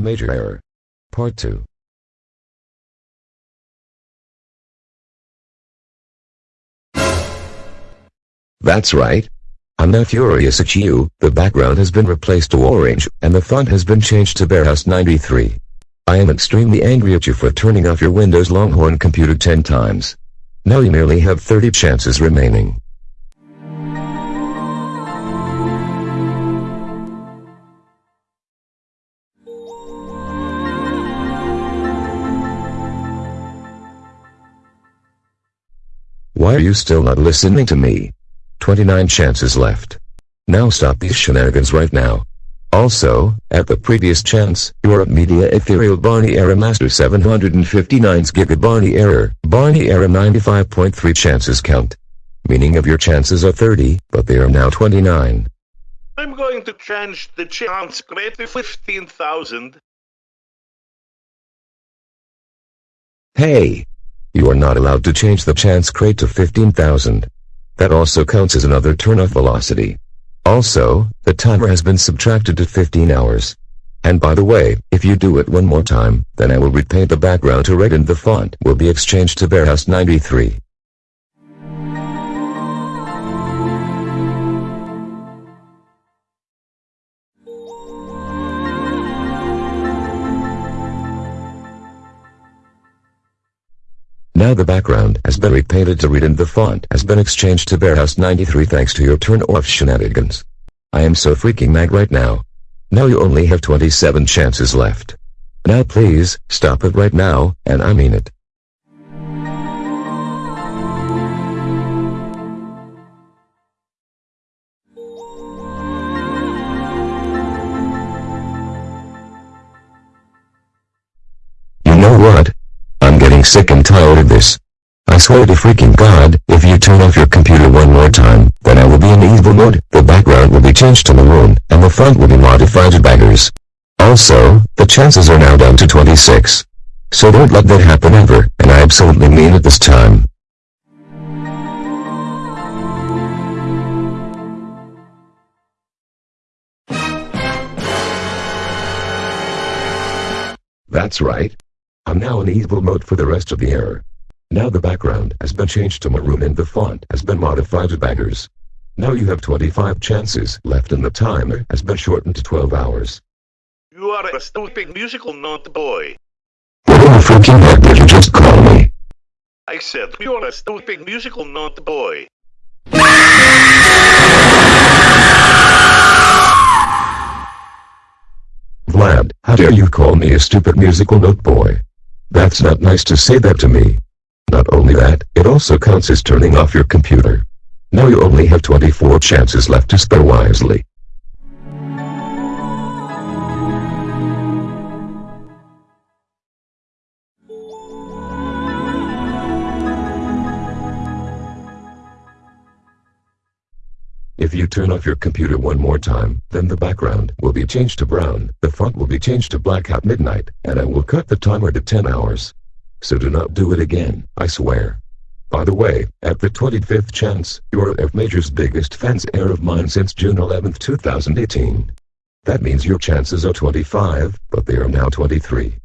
major error. Part 2. That's right. I'm now furious at you, the background has been replaced to orange, and the font has been changed to Bauhaus 93. I am extremely angry at you for turning off your Windows Longhorn computer 10 times. Now you merely have 30 chances remaining. Are you still not listening to me? 29 chances left. Now stop these shenanigans right now. Also, at the previous chance, your media ethereal Barney error master 759's giga Barney error, Barney error 95.3 chances count. Meaning of your chances are 30, but they are now 29. I'm going to change the chance rate to 15,000. Hey! You are not allowed to change the chance crate to 15,000. That also counts as another turn-off velocity. Also, the timer has been subtracted to 15 hours. And by the way, if you do it one more time, then I will repaint the background to red and the font will be exchanged to Bauhaus 93. Now the background has been repainted to red and the font has been exchanged to Bauhaus 93 thanks to your turn-off shenanigans. I am so freaking mad right now. Now you only have 27 chances left. Now please, stop it right now, and I mean it. And tired of this. I swear to freaking god, if you turn off your computer one more time, then I will be in evil mode, the background will be changed to maroon, and the font will be modified to bangers. Also, the chances are now down to 26. So don't let that happen ever, and I absolutely mean it this time. That's right. I'm now in evil mode for the rest of the error. Now the background has been changed to maroon and the font has been modified to bangers. Now you have 25 chances left and the timer has been shortened to 12 hours. You are a stupid musical note boy. What the freaking heck did you just call me? I said you are a stupid musical note boy. Vlad, how dare you call me a stupid musical note boy? That's not nice to say that to me. Not only that, it also counts as turning off your computer. Now you only have 24 chances left to spare wisely. If you turn off your computer one more time, then the background will be changed to brown, the font will be changed to black at midnight, and I will cut the timer to 10 hours. So do not do it again, I swear. By the way, at the 25th chance, you're F Major's biggest fans error of mine since June 11, 2018. That means your chances are 25, but they are now 23.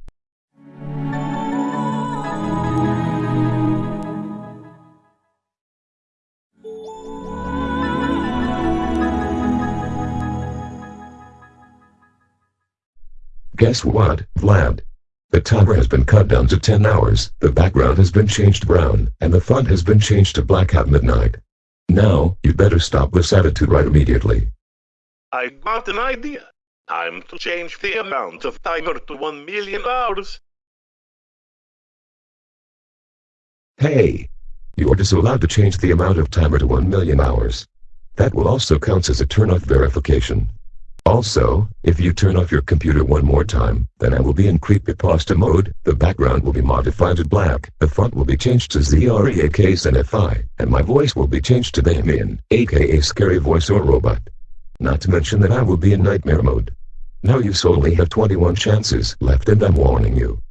Guess what, Vlad? The timer has been cut down to 10 hours, the background has been changed brown, and the font has been changed to black at midnight. Now, you better stop this attitude right immediately. I got an idea. Time to change the amount of timer to 1 million hours. Hey! You are just allowed to change the amount of timer to 1 million hours. That will also count as a turn-off verification. Also, if you turn off your computer one more time, then I will be in creepypasta mode, the background will be modified to black, the font will be changed to ZREAKSNFI, and my voice will be changed to Damien, aka Scary Voice or Robot. Not to mention that I will be in nightmare mode. Now you solely have 21 chances left and I'm warning you.